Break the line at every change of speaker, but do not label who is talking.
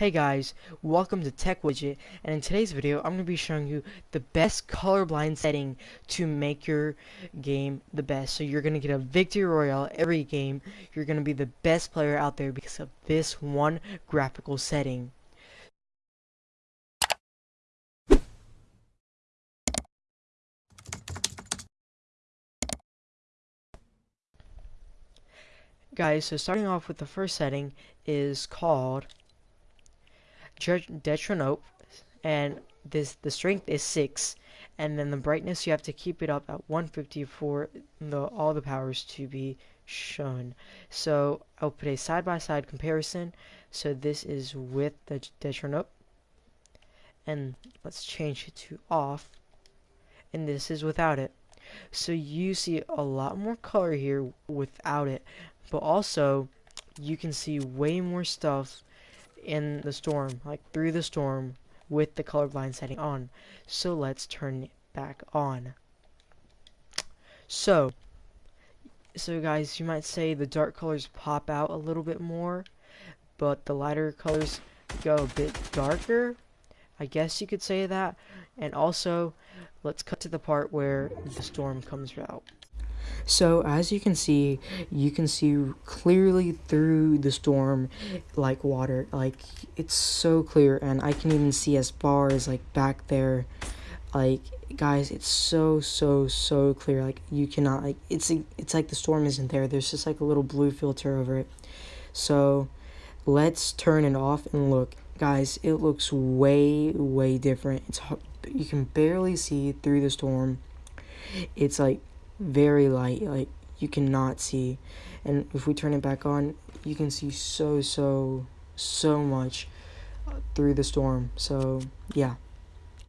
Hey guys, welcome to Tech Widget, and in today's video I'm going to be showing you the best colorblind setting to make your game the best. So you're going to get a victory royale every game, you're going to be the best player out there because of this one graphical setting. Guys, so starting off with the first setting is called Deuteranope, and this the strength is 6 and then the brightness you have to keep it up at 150 for the all the powers to be shown. So I'll put a side-by-side -side comparison. So this is with the Deuteranope and let's change it to off and this is without it. So you see a lot more color here without it but also you can see way more stuff in the storm like through the storm with the colorblind setting on. So let's turn it back on. So so guys you might say the dark colors pop out a little bit more but the lighter colors go a bit darker I guess you could say that. And also let's cut to the part where the storm comes out so as you can see, you can see clearly through the storm like water. Like it's so clear and I can even see as far as like back there. Like guys, it's so so so clear. Like you cannot like it's it's like the storm isn't there. There's just like a little blue filter over it. So let's turn it off and look. Guys, it looks way way different. It's you can barely see through the storm. It's like very light like you cannot see. And if we turn it back on you can see so so so much through the storm. So yeah